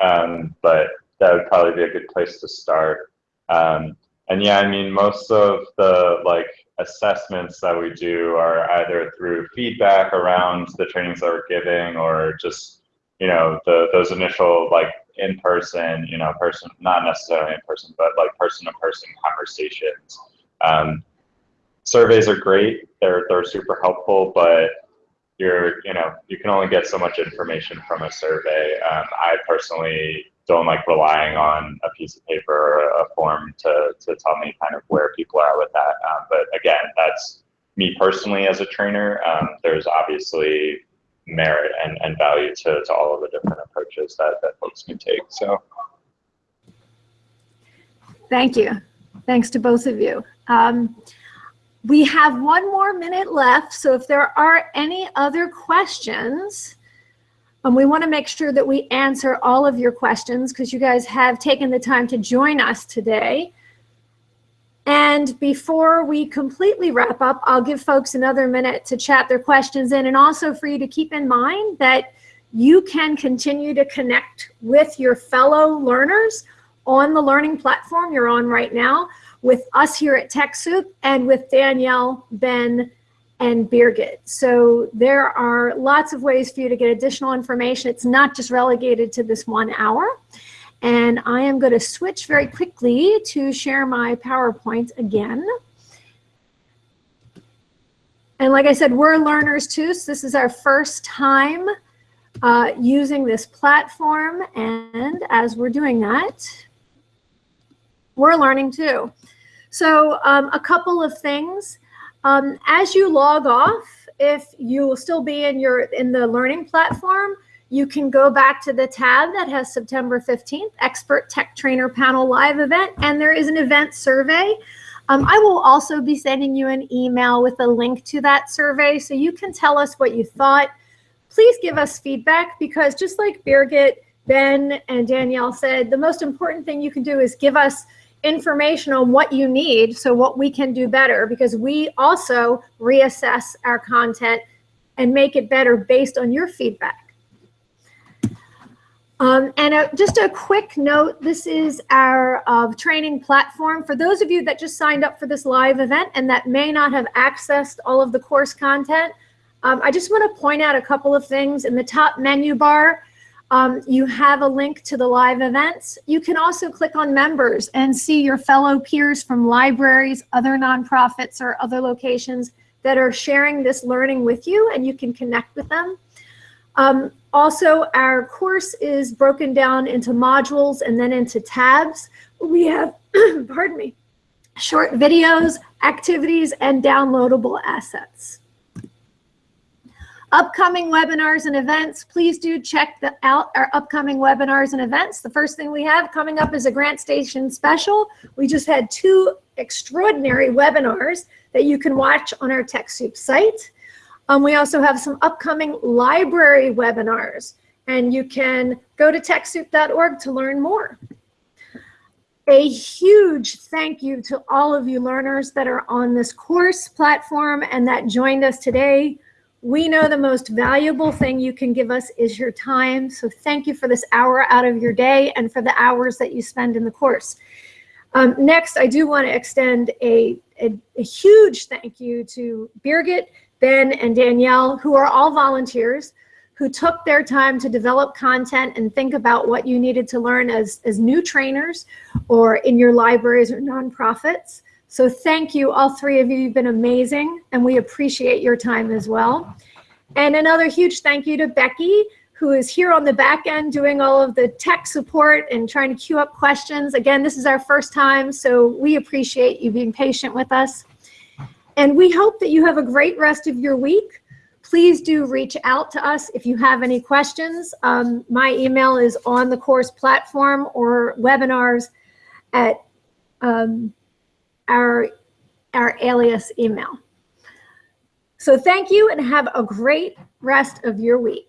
um, but that would probably be a good place to start. Um, and yeah, I mean, most of the like assessments that we do are either through feedback around the trainings that we're giving or just, you know, the, those initial like in-person, you know, person, not necessarily in person, but like person-to-person conversations. Um, surveys are great. They're, they're super helpful, but you're, you know, you can only get so much information from a survey. Um, I personally don't like relying on a piece of paper or a form to, to tell me kind of where people are with that. Um, but again, that's me personally as a trainer. Um, there's obviously merit and, and value to, to all of the different approaches that, that folks can take. So Thank you. Thanks to both of you. Um, we have one more minute left, so if there are any other questions, and we want to make sure that we answer all of your questions because you guys have taken the time to join us today. And before we completely wrap up, I'll give folks another minute to chat their questions in and also for you to keep in mind that you can continue to connect with your fellow learners on the learning platform you're on right now with us here at TechSoup and with Danielle, Ben, and Birgit. So there are lots of ways for you to get additional information. It's not just relegated to this one hour. And I am going to switch very quickly to share my PowerPoint again. And like I said, we're learners too, so this is our first time uh, using this platform. And as we're doing that, we're learning too. So um, a couple of things. Um, as you log off, if you will still be in your in the learning platform, you can go back to the tab that has September 15th, Expert Tech Trainer Panel Live event, and there is an event survey. Um, I will also be sending you an email with a link to that survey so you can tell us what you thought. Please give us feedback because just like Birgit, Ben, and Danielle said, the most important thing you can do is give us information on what you need so what we can do better because we also reassess our content and make it better based on your feedback. Um, and a, just a quick note, this is our uh, training platform. For those of you that just signed up for this live event and that may not have accessed all of the course content, um, I just want to point out a couple of things. In the top menu bar, um, you have a link to the live events. You can also click on members and see your fellow peers from libraries, other nonprofits, or other locations that are sharing this learning with you, and you can connect with them. Um, also, our course is broken down into modules and then into tabs. We have, pardon me, short videos, activities, and downloadable assets. Upcoming webinars and events, please do check the, out our upcoming webinars and events. The first thing we have coming up is a GrantStation special. We just had two extraordinary webinars that you can watch on our TechSoup site. Um, we also have some upcoming library webinars, and you can go to TechSoup.org to learn more. A huge thank you to all of you learners that are on this course platform and that joined us today. We know the most valuable thing you can give us is your time. So thank you for this hour out of your day and for the hours that you spend in the course. Um, next, I do want to extend a, a, a huge thank you to Birgit, Ben and Danielle, who are all volunteers, who took their time to develop content and think about what you needed to learn as, as new trainers or in your libraries or nonprofits. So thank you, all three of you. You've been amazing, and we appreciate your time as well. And another huge thank you to Becky, who is here on the back end doing all of the tech support and trying to queue up questions. Again, this is our first time, so we appreciate you being patient with us. And we hope that you have a great rest of your week. Please do reach out to us if you have any questions. Um, my email is on the course platform or webinars at um, our, our alias email. So thank you and have a great rest of your week.